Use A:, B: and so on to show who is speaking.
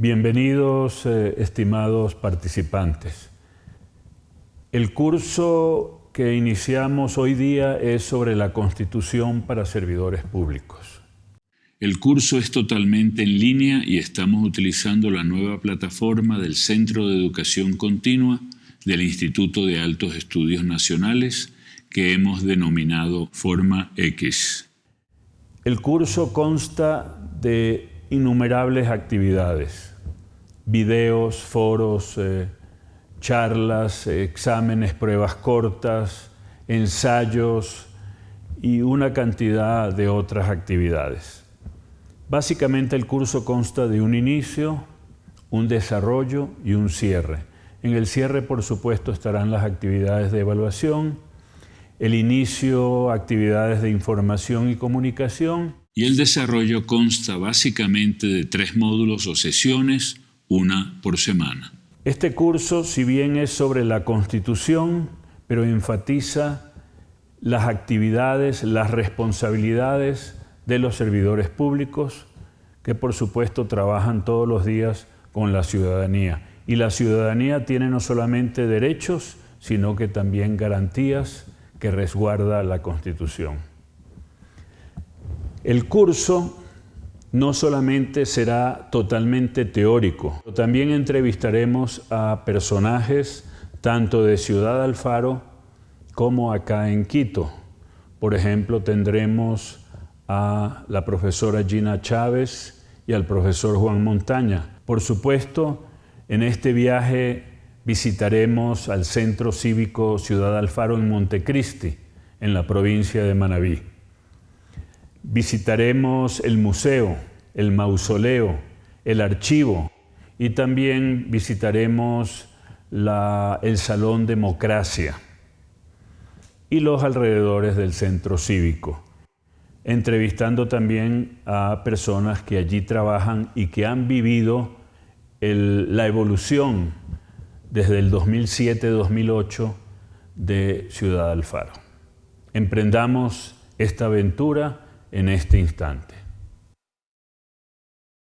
A: Bienvenidos, eh, estimados participantes. El curso que iniciamos hoy día es sobre la Constitución para servidores públicos.
B: El curso es totalmente en línea y estamos utilizando la nueva plataforma del Centro de Educación Continua del Instituto de Altos Estudios Nacionales que hemos denominado Forma X.
A: El curso consta de innumerables actividades, videos, foros, eh, charlas, exámenes, pruebas cortas, ensayos y una cantidad de otras actividades. Básicamente el curso consta de un inicio, un desarrollo y un cierre. En el cierre, por supuesto, estarán las actividades de evaluación, el inicio, actividades de información y comunicación.
B: Y el desarrollo consta básicamente de tres módulos o sesiones, una por semana.
A: Este curso, si bien es sobre la Constitución, pero enfatiza las actividades, las responsabilidades de los servidores públicos, que por supuesto trabajan todos los días con la ciudadanía. Y la ciudadanía tiene no solamente derechos, sino que también garantías que resguarda la Constitución. El curso no solamente será totalmente teórico, también entrevistaremos a personajes tanto de Ciudad Alfaro como acá en Quito. Por ejemplo, tendremos a la profesora Gina Chávez y al profesor Juan Montaña. Por supuesto, en este viaje visitaremos al Centro Cívico Ciudad Alfaro en Montecristi, en la provincia de Manabí. Visitaremos el museo, el mausoleo, el archivo y también visitaremos el Salón Democracia y los alrededores del Centro Cívico, entrevistando también a personas que allí trabajan y que han vivido la evolución desde el 2007-2008 de Ciudad Alfaro. Emprendamos esta aventura en este instante.